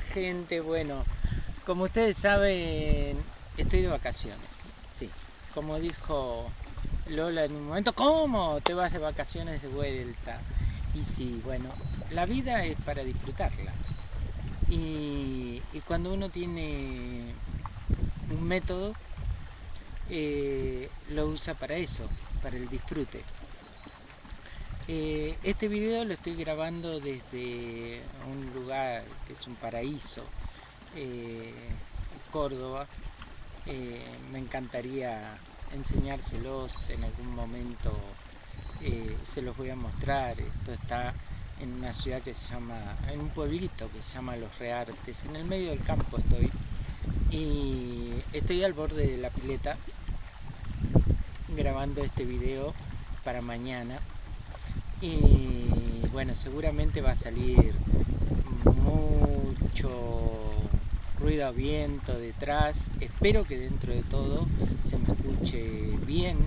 Gente, bueno, como ustedes saben, estoy de vacaciones, sí. Como dijo Lola en un momento, ¿cómo te vas de vacaciones de vuelta? Y sí, bueno, la vida es para disfrutarla. Y, cuando uno tiene un método, eh, lo usa para eso, para el disfrute. Eh, este video lo estoy grabando desde un lugar que es un paraíso, eh, Córdoba. Eh, me encantaría enseñárselos en algún momento, se los voy a mostrar. Esto está en una ciudad que se llama, en un pueblito que se llama Los Reartes, en el medio del campo estoy. Y estoy al borde de la pileta grabando este video para mañana y bueno, seguramente va a salir mucho ruido a viento detrás. Espero que dentro de todo se me escuche bien.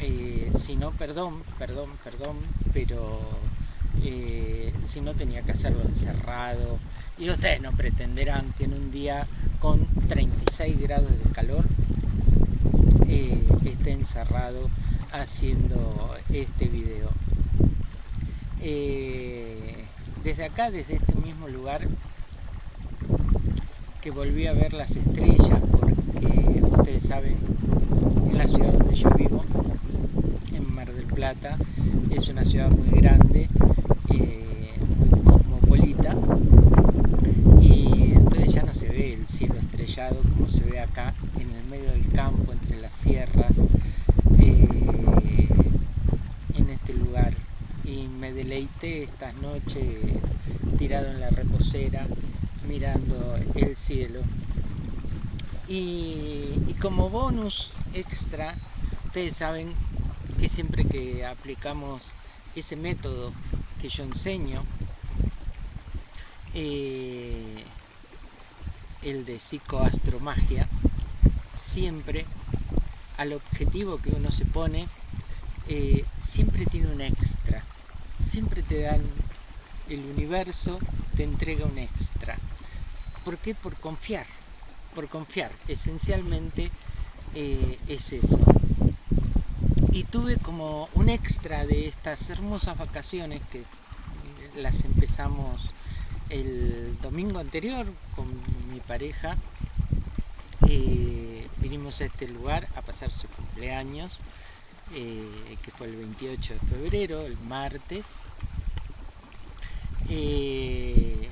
Eh, si no, perdón, perdón, perdón, pero eh, si no tenía que hacerlo encerrado. Y ustedes no pretenderán que en un día con 36 grados de calor eh, esté encerrado haciendo este video. Eh, desde acá, desde este mismo lugar, que volví a ver las estrellas, porque ustedes saben, en la ciudad donde yo vivo, en Mar del Plata, es una ciudad muy grande, eh, muy cosmopolita, y entonces ya no se ve el cielo estrellado como se ve acá, en el medio del campo, entre las sierras, deleité estas noches tirado en la reposera mirando el cielo. Y, como bonus extra, ustedes saben que siempre que aplicamos ese método que yo enseño, eh, el de psicoastromagia, siempre al objetivo que uno se pone, eh, siempre tiene un extra siempre te dan, el universo te entrega un extra. ¿Por qué? Por confiar, por confiar. Esencialmente eh, es eso. Y tuve como un extra de estas hermosas vacaciones que las empezamos el domingo anterior con mi pareja. Eh, vinimos a este lugar a pasar su cumpleaños eh, que fue el 28 de febrero, el martes. Eh,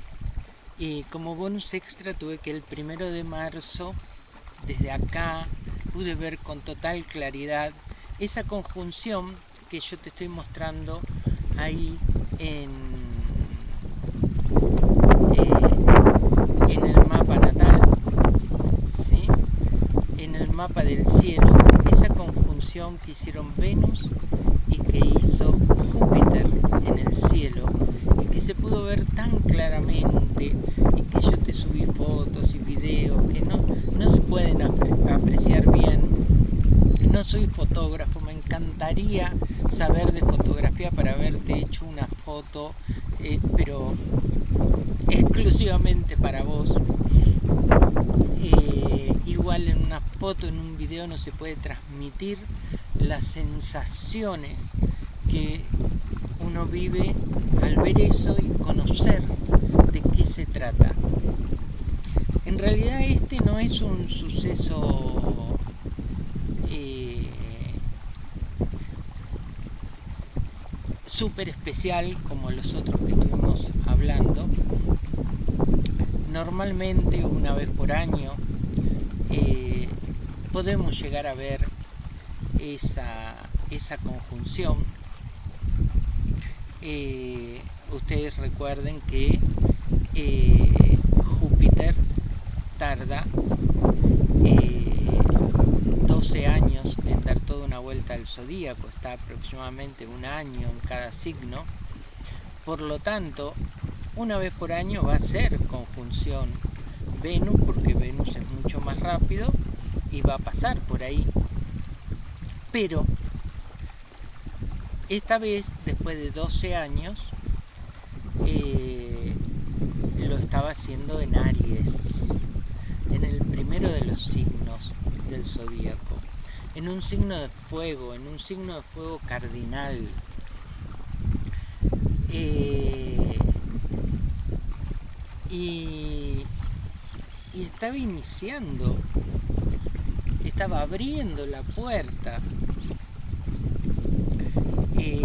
y como bonus extra tuve que el primero de marzo, desde acá, pude ver con total claridad esa conjunción que yo te estoy mostrando ahí en, eh, en el mapa natal, ¿sí? en el mapa del cielo, que hicieron Venus y que hizo Júpiter en el cielo y que se pudo ver tan claramente y que yo te subí fotos y videos que no, no se pueden apreciar bien. No soy fotógrafo, me encantaría saber de fotografía para haberte hecho una foto, eh, pero exclusivamente para vos. Eh, igual en una foto, en un video no se puede transmitir las sensaciones que uno vive al ver eso y conocer de qué se trata. En realidad este no es un suceso eh, súper especial como los otros que estuvimos hablando. Normalmente una vez por año eh, podemos llegar a ver esa, esa conjunción. Eh, ustedes recuerden que eh, Júpiter tarda 12 años en dar toda una vuelta al zodíaco, está aproximadamente un año en cada signo. Por lo tanto, una vez por año va a ser conjunción Venus, porque Venus es mucho más rápido y va a pasar por ahí. Pero esta vez, después de 12 años, eh, lo estaba haciendo en Aries, en el primero de los signos del zodíaco, en un signo de fuego, en un signo de fuego cardinal. Eh, y, y estaba iniciando, estaba abriendo la puerta eh,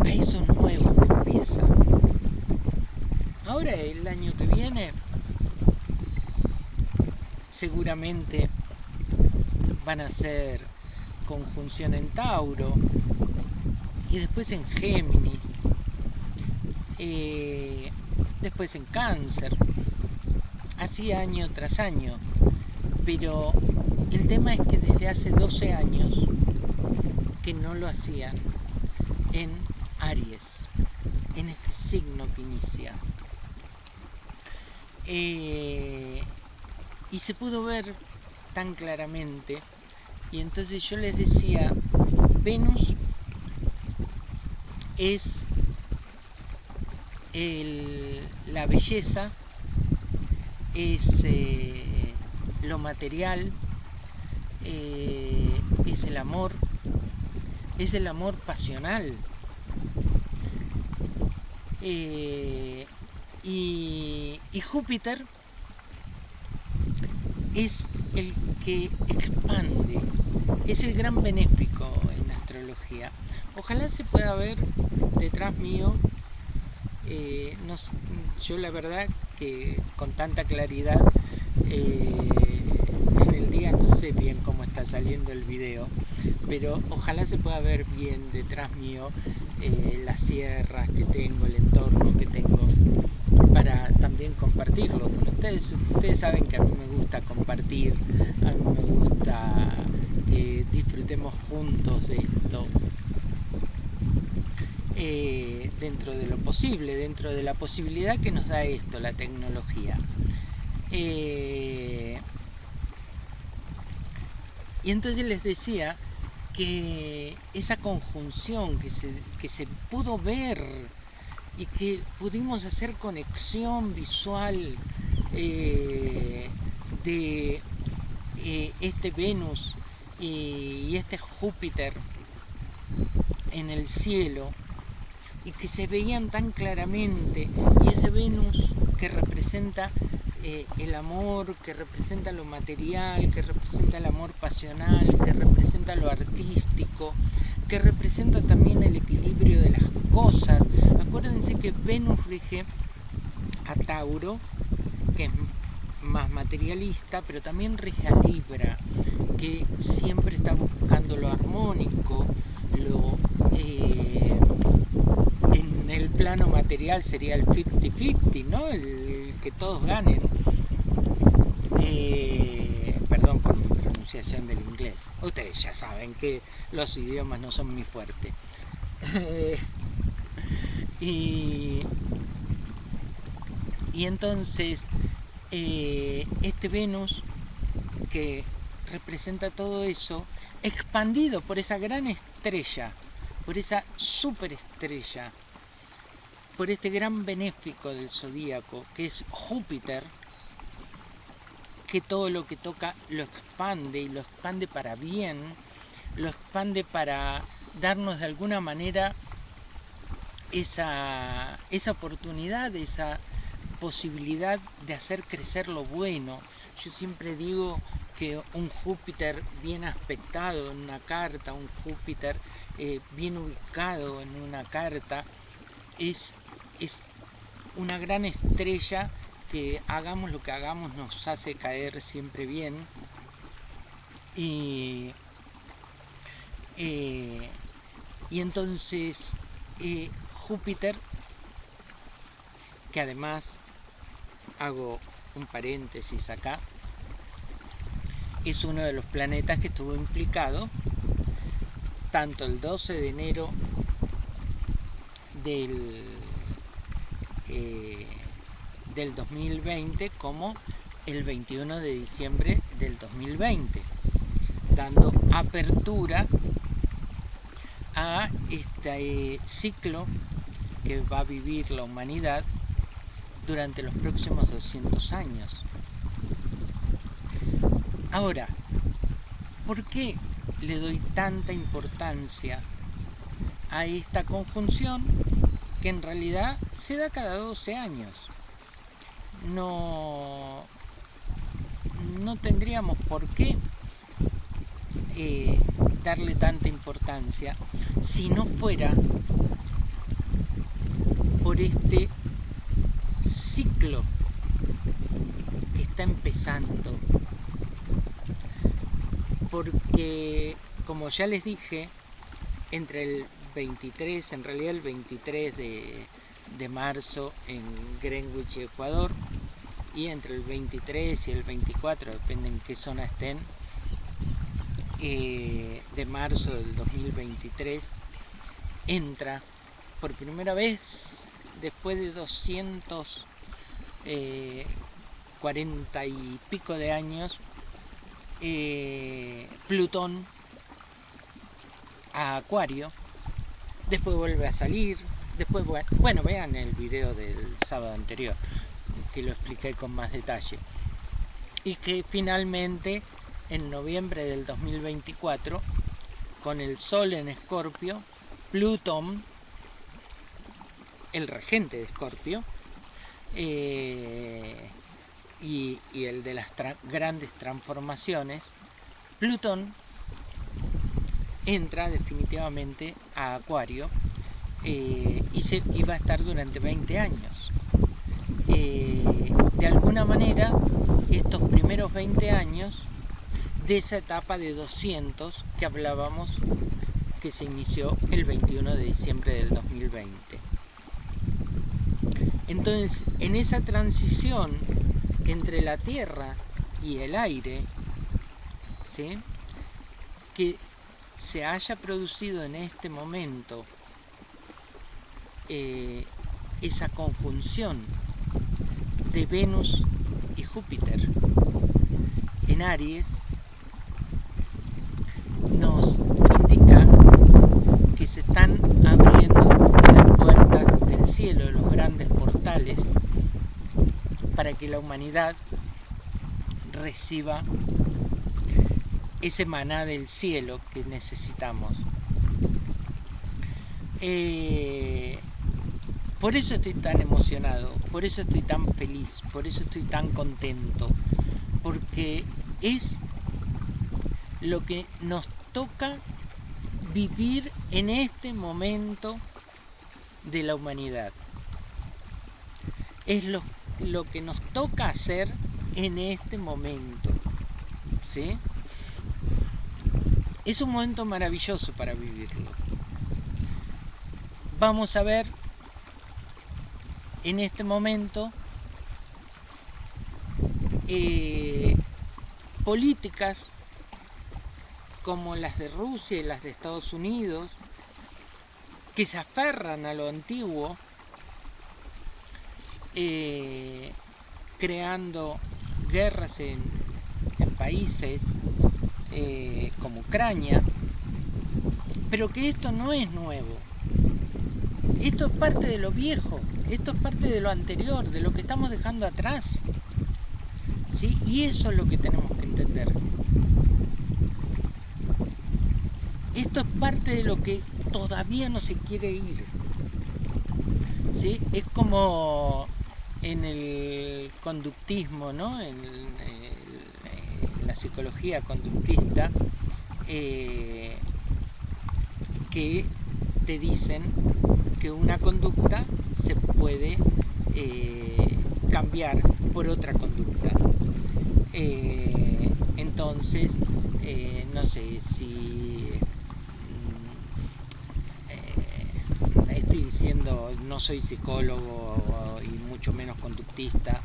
a eso nuevo que empieza. Ahora el año que viene seguramente van a ser conjunción en Tauro y después en Géminis, eh, después en Cáncer, así año tras año. Pero el tema es que desde hace 12 años que no lo hacían en Aries, en este signo que inicia. Eh, y se pudo ver tan claramente. Y entonces yo les decía, Venus es la belleza, es eh, lo material, eh, es el amor, es el amor pasional. y Júpiter es el que expande, es el gran benéfico en astrología. Ojalá se pueda ver detrás mío, eh, yo la verdad que con tanta claridad eh, en el día no sé bien cómo está saliendo el video, pero ojalá se pueda ver bien detrás mío eh, las sierras que tengo, el entorno que tengo para también compartirlo con ustedes. Ustedes saben que a mí me gusta compartir, a mí me gusta disfrutemos juntos de esto. Eh, dentro de lo posible, dentro de la posibilidad que nos da esto, la tecnología. Eh, y entonces les decía que esa conjunción que se, que se pudo ver y que pudimos hacer conexión visual eh, de este Venus y este Júpiter en el cielo y que se veían tan claramente y ese Venus que representa eh, el amor, que representa lo material, que representa el amor pasional, que representa lo artístico, que representa también el equilibrio de las cosas. Acuérdense que Venus rige a Tauro, que es más materialista, pero también rige a Libra, que siempre está buscando lo armónico, lo... Eh, en el plano material sería el 50-50, ¿no? El, que todos ganen. Eh, perdón por mi pronunciación del inglés. Ustedes ya saben que los idiomas no son muy fuertes. y, y entonces eh, este Venus que representa todo eso, expandido por esa gran estrella, por esa superestrella, por este gran benéfico del zodíaco, que es Júpiter, que todo lo que toca lo expande y lo expande para bien, lo expande para darnos de alguna manera esa, esa oportunidad, esa posibilidad de hacer crecer lo bueno. Yo siempre digo que un Júpiter bien aspectado en una carta, un Júpiter eh, bien ubicado en una carta, es, es una gran estrella que hagamos lo que hagamos nos hace caer siempre bien. Y, eh, y entonces eh, Júpiter, que además hago un paréntesis acá, es uno de los planetas que estuvo implicado tanto el 12 de enero del, eh, del 2020 como el 21 de diciembre del 2020, dando apertura a este ciclo que va a vivir la humanidad durante los próximos 200 años. Ahora, ¿por qué le doy tanta importancia a esta conjunción que en realidad se da cada 12 años? No, no tendríamos por qué eh, darle tanta importancia si no fuera por este ciclo que está empezando. Porque, como ya les dije, entre el 23, en realidad el 23 de, de marzo en Greenwich, Ecuador, y entre el 23 y el 24, depende en qué zona estén, eh, de marzo del 2023, entra por primera vez después de 240 eh, y pico de años, eh, Plutón a Acuario, después vuelve a salir, después, bueno, vean el video del sábado anterior, que lo expliqué con más detalle, y que finalmente en noviembre del 2024, con el Sol en Escorpio, Plutón el regente de Escorpio eh, y, el de las grandes transformaciones, Plutón entra definitivamente a Acuario eh, y, se, va a estar durante 20 años. Eh, de alguna manera, estos primeros 20 años de esa etapa de 200 que hablábamos que se inició el 21 de diciembre del 2020. Entonces, en esa transición entre la tierra y el aire, que se haya producido en este momento eh, esa conjunción de Venus y Júpiter en Aries, nos indica que se están abriendo cielo, los grandes portales, para que la humanidad reciba ese maná del cielo que necesitamos. Eh, por eso estoy tan emocionado, por eso estoy tan feliz, por eso estoy tan contento, porque es lo que nos toca vivir en este momento de la humanidad. Es lo, lo que nos toca hacer en este momento. ¿Sí? Es un momento maravilloso para vivirlo. Vamos a ver en este momento eh, políticas como las de Rusia y las de Estados Unidos, que se aferran a lo antiguo, eh, creando guerras en, países eh, como Ucrania, pero que esto no es nuevo. Esto es parte de lo viejo, esto es parte de lo anterior, de lo que estamos dejando atrás. ¿Sí? Y eso es lo que tenemos que entender. Esto es parte de lo que todavía no se quiere ir. ¿Sí? Es como en el conductismo, ¿no? en, la psicología conductista, eh, que te dicen que una conducta se puede eh, cambiar por otra conducta. Eh, entonces, no sé si diciendo, no soy psicólogo y mucho menos conductista,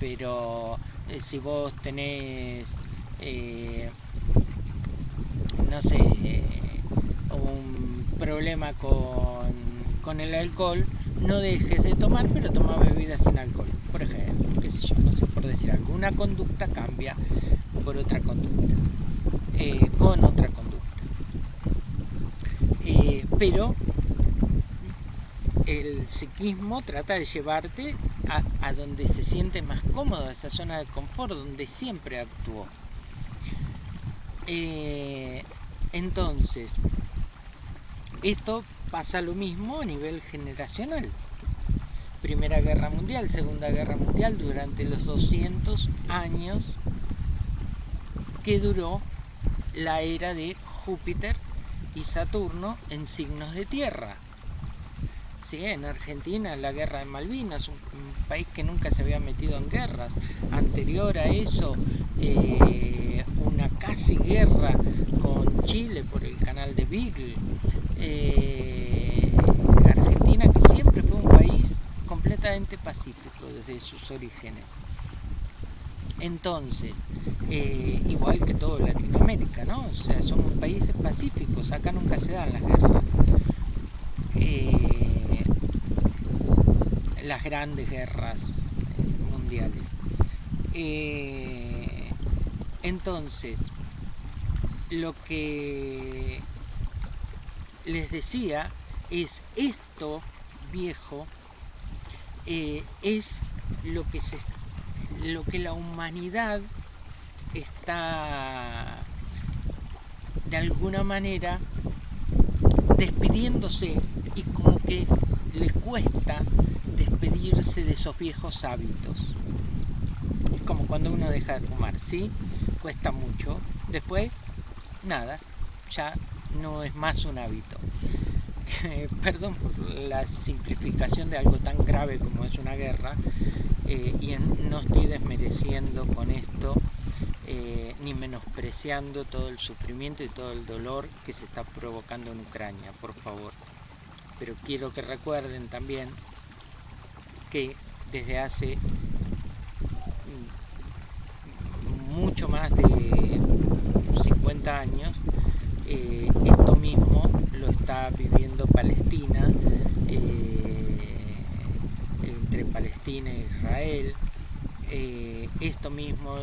pero eh, si vos tenés, eh, no sé, un problema con, con, el alcohol, no dejes de tomar, pero toma bebidas sin alcohol, por ejemplo, qué sé yo, no sé, por decir algo. Una conducta cambia por otra conducta, eh, con otra conducta. pero el psiquismo trata de llevarte a, donde se siente más cómodo, esa zona de confort donde siempre actuó. Eh, entonces, esto pasa lo mismo a nivel generacional. Primera Guerra Mundial, Segunda Guerra Mundial, durante los 200 años que duró la era de Júpiter y Saturno en signos de tierra. Sí, en Argentina la guerra de Malvinas, un, país que nunca se había metido en guerras. Anterior a eso, eh, una casi guerra con Chile por el canal de Beagle. Eh, Argentina que siempre fue un país completamente pacífico desde sus orígenes. Entonces, eh, igual que todo Latinoamérica, ¿no? O sea, somos países pacíficos, acá nunca se dan las guerras. Las grandes guerras mundiales. entonces, lo que les decía es esto viejo eh, es lo que se lo que la humanidad está de alguna manera despidiéndose y como que le cuesta despedirse de esos viejos hábitos. Es como cuando uno deja de fumar, ¿sí? Cuesta mucho. Después, nada, ya no es más un hábito. Perdón por la simplificación de algo tan grave como es una guerra, eh, y no estoy desmereciendo con esto eh, ni menospreciando todo el sufrimiento y todo el dolor que se está provocando en Ucrania, por favor. Pero quiero que recuerden también que desde hace mucho más de 50 años eh, esto mismo lo está viviendo Palestina, eh, entre Palestina e Israel. Eh, esto mismo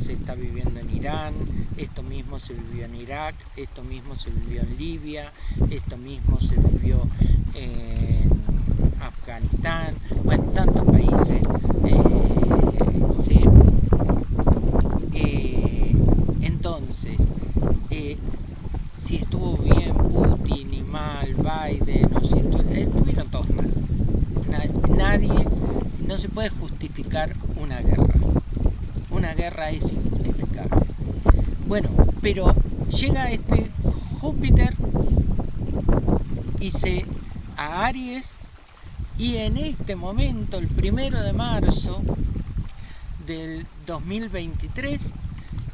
se está viviendo en Irán, esto mismo se vivió en Irak, esto mismo se vivió en Libia, esto mismo se vivió en Afganistán, o en tantos países. entonces, si estuvo bien Putin y mal Biden, o si estuvieron todos mal. Nadie, no se puede justificar una guerra. Una guerra es injustificable. Bueno, pero llega este Júpiter y se a Aries y en este momento, el primero de marzo del 2023,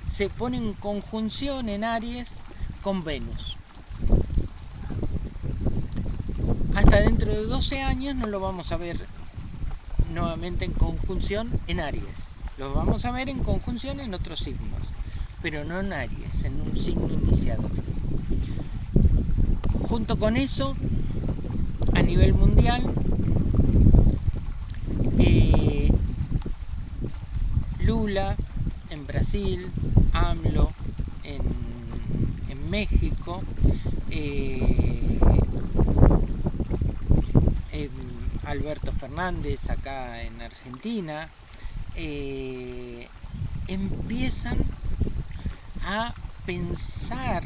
se pone en conjunción en Aries con Venus. Hasta dentro de 12 años no lo vamos a ver nuevamente en conjunción en Aries. Lo vamos a ver en conjunción en otros signos, pero no en Aries, en un signo iniciador. Junto con eso, a nivel mundial, eh, Lula en Brasil, AMLO en México, eh, Alberto Fernández acá en Argentina, eh, empiezan a pensar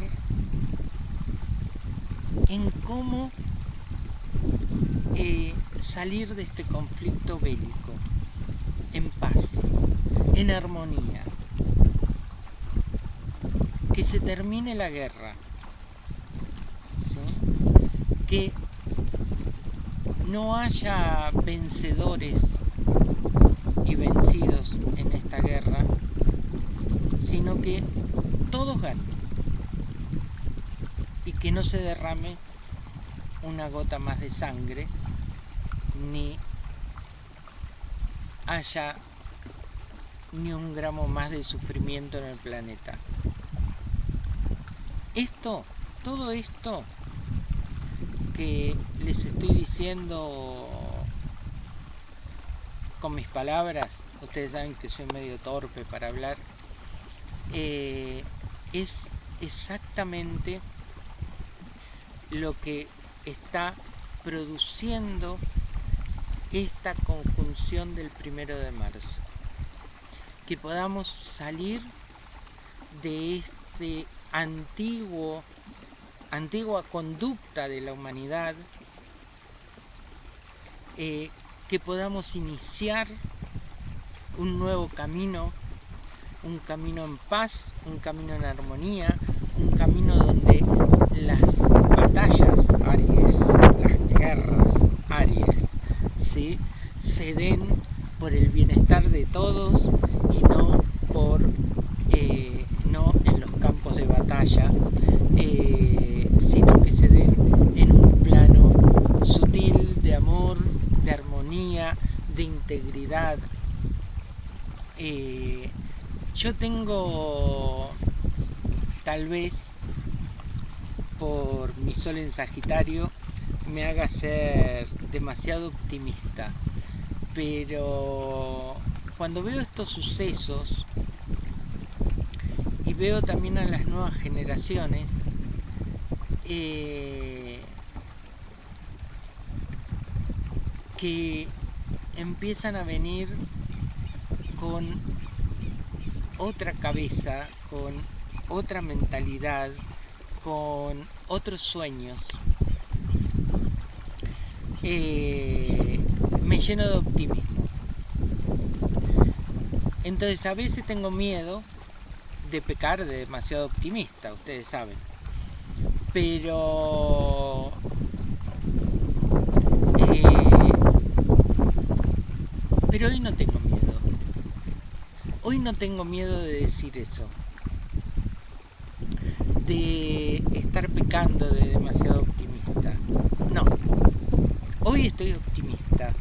en cómo eh, salir de este conflicto bélico en paz, en armonía. Que se termine la guerra, que no haya vencedores y vencidos en esta guerra, sino que todos ganen y que no se derrame una gota más de sangre ni haya ni un gramo más de sufrimiento en el planeta. Esto, todo esto que les estoy diciendo con mis palabras, ustedes saben que soy medio torpe para hablar, eh, es exactamente lo que está produciendo esta conjunción del primero de marzo. Que podamos salir de este antiguo, antigua conducta de la humanidad, eh, que podamos iniciar un nuevo camino, un camino en paz, un camino en armonía, un camino donde las batallas Aries, las guerras Aries, se den por el bienestar de todos y no por eh, no en los campos de batalla, eh, sino que se den en un plano sutil de amor, de armonía, de integridad. Eh, yo tengo tal vez por mi sol en Sagitario me haga ser demasiado optimista pero cuando veo estos sucesos y veo también a las nuevas generaciones eh, que empiezan a venir con otra cabeza, con otra mentalidad, con otros sueños. Eh, me lleno de optimismo. Entonces a veces tengo miedo de pecar de demasiado optimista, ustedes saben. Pero... Eh, pero hoy no tengo miedo. Hoy no tengo miedo de decir eso. De estar pecando de demasiado optimista. No. Hoy estoy optimista.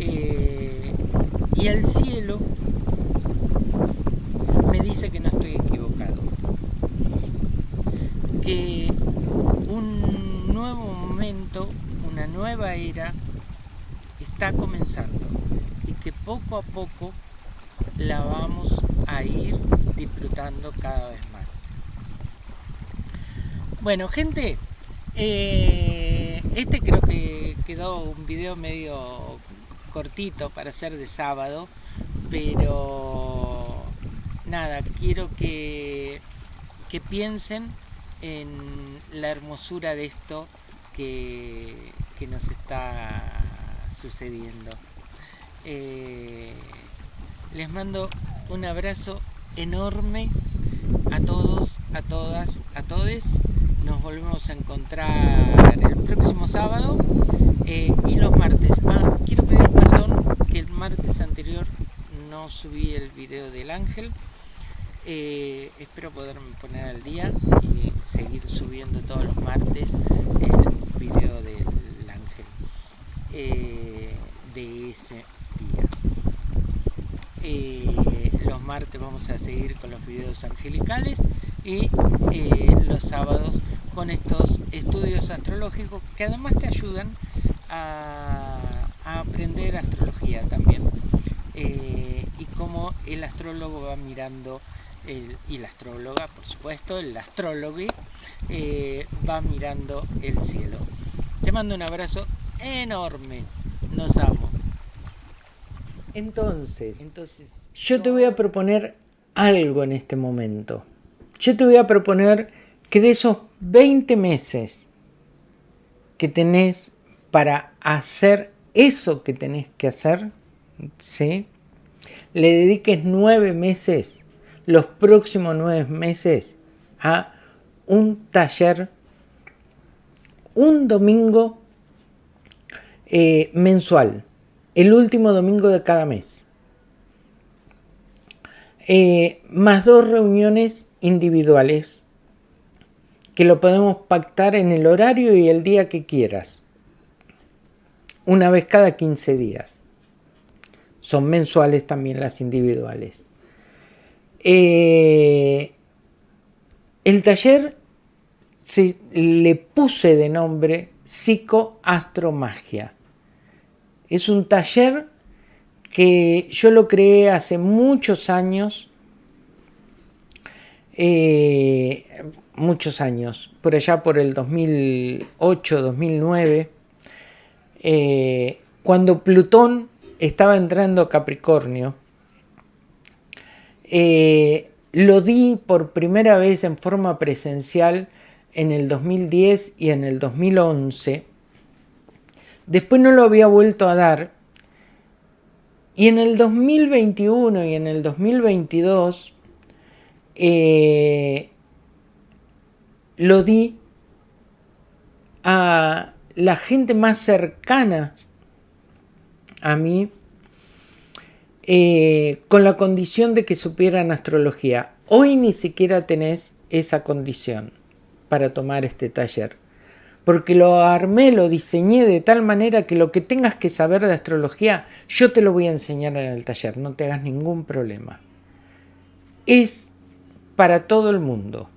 Eh, y el cielo me dice que no estoy equivocado. Que un nuevo momento, una nueva era, está comenzando. Y que poco a poco la vamos a ir disfrutando cada vez más. Bueno, gente, eh, este creo que quedó un video medio cortito para ser de sábado, pero nada, quiero que, que piensen en la hermosura de esto que, que nos está sucediendo. Eh, les mando un abrazo enorme a todos, a todas, a todes. Nos volvemos a encontrar el próximo sábado eh, y los martes. Ah, quiero pedir perdón que el martes anterior no subí el video del ángel. Eh, espero poderme poner al día y seguir subiendo todos los martes el video del ángel eh, de ese día. los martes vamos a seguir con los videos angelicales y los sábados con estos estudios astrológicos que además te ayudan a, aprender astrología también eh, y cómo el astrólogo va mirando y la astróloga por supuesto el astrólogo eh, va mirando el cielo. Te mando un abrazo enorme. Nos amo. Entonces entonces yo te voy a proponer algo en este momento. Yo te voy a proponer que de esos 20 meses que tenés para hacer eso que tenés que hacer, ¿sí? le dediques nueve meses, los próximos nueve meses, a un taller, un domingo eh, mensual, el último domingo de cada mes, eh, más dos reuniones individuales que lo podemos pactar en el horario y el día que quieras. Una vez cada 15 días. Son mensuales también las individuales. Eh, el taller se, le puse de nombre Psicoastromagia. Es un taller que yo lo creé hace muchos años eh, muchos años, por allá por el 2008, 2009, eh, cuando Plutón estaba entrando a Capricornio, eh, lo di por primera vez en forma presencial en el 2010 y en el 2011. Después no lo había vuelto a dar. Y en el 2021 y en el 2022 eh, lo di a la gente más cercana a mí eh, con la condición de que supieran astrología. Hoy ni siquiera tenés esa condición para tomar este taller. Porque lo armé, lo diseñé de tal manera que lo que tengas que saber de astrología, yo te lo voy a enseñar en el taller, no te hagas ningún problema. Es para todo el mundo.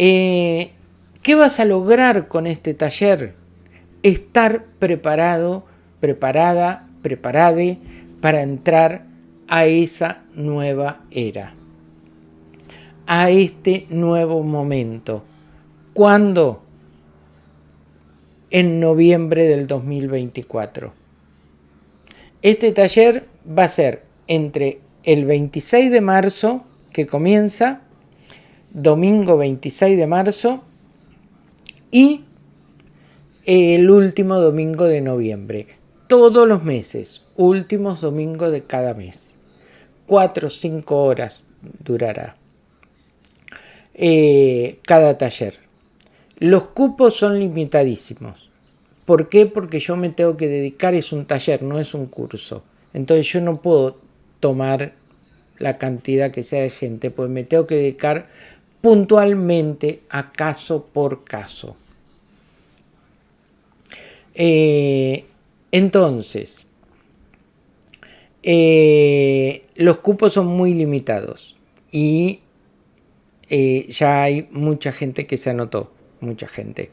Eh, ¿Qué vas a lograr con este taller? Estar preparado, preparada, preparade para entrar a esa nueva era, a este nuevo momento. ¿Cuándo? En noviembre del 2024. Este taller va a ser entre el 26 de marzo, que comienza, domingo 26 de marzo, y el último domingo de noviembre. Todos los meses, últimos domingos de cada mes. Cuatro o cinco horas durará eh, cada taller. Los cupos son limitadísimos. ¿Por qué? Porque yo me tengo que dedicar, es un taller, no es un curso. Entonces yo no puedo tomar la cantidad que sea de gente, pues me tengo que dedicar puntualmente a caso por caso. Eh, entonces, eh, los cupos son muy limitados y eh, ya hay mucha gente que se anotó, mucha gente,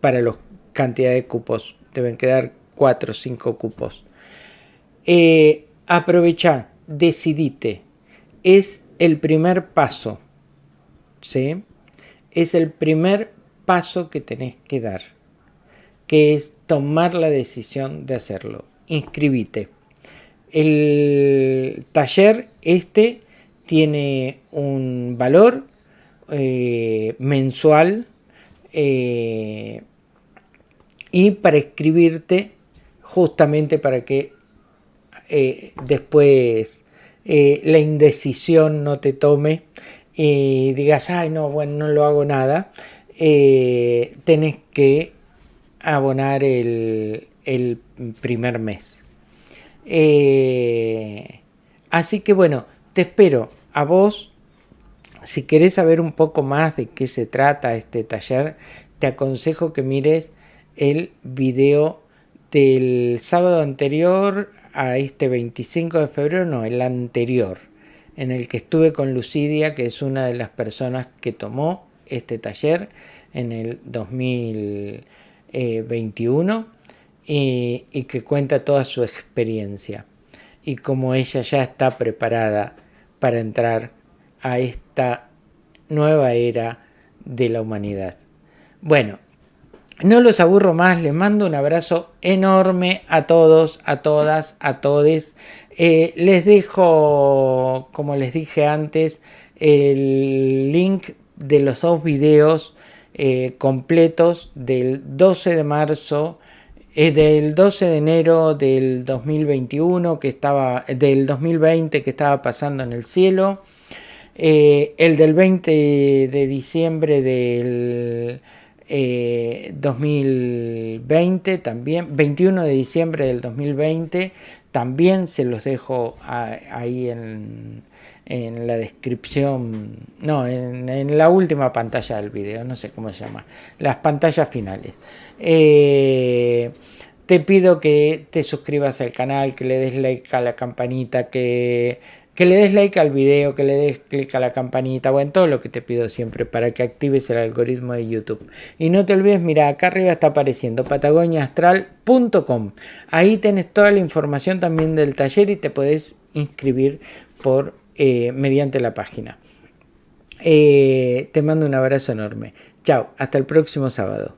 para la cantidad de cupos. Deben quedar 4 o 5 cupos. aprovecha, decidite. Es el primer paso ¿sí? Es el primer paso que tenés que dar, que es tomar la decisión de hacerlo. Inscribite. El taller este tiene un valor eh, mensual eh, y para inscribirte justamente para que eh, después la indecisión no te tome y digas, ay, no, bueno, no lo hago nada, eh, tenés que abonar el, primer mes. Eh, así que bueno, te espero a vos. Si querés saber un poco más de qué se trata este taller, te aconsejo que mires el video del sábado anterior a este 25 de febrero, no, el anterior en el que estuve con Lucidia, que es una de las personas que tomó este taller en el 2021 y, que cuenta toda su experiencia y cómo ella ya está preparada para entrar a esta nueva era de la humanidad. Bueno, no los aburro más, les mando un abrazo enorme a todos, a todas, a todes. Eh, les dejo, como les dije antes, el link de los dos videos eh, completos del 12 de marzo, eh, del 12 de enero del 2021, que estaba, del 2020 que estaba pasando en el cielo, el del 20 de diciembre del 2020 eh, también, 21 de diciembre del 2020, también se los dejo ahí en, la descripción, no, en, la última pantalla del video, no sé cómo se llama, las pantallas finales. Eh, te pido que te suscribas al canal, que le des like a la campanita, que que le des like al video, que le des clic a la campanita, o en todo lo que te pido siempre para que actives el algoritmo de YouTube. Y no te olvides, mira, acá arriba está apareciendo patagoniaastral.com. Ahí tenés toda la información también del taller y te podés inscribir por, eh, mediante la página. Eh, te mando un abrazo enorme. Chao, hasta el próximo sábado.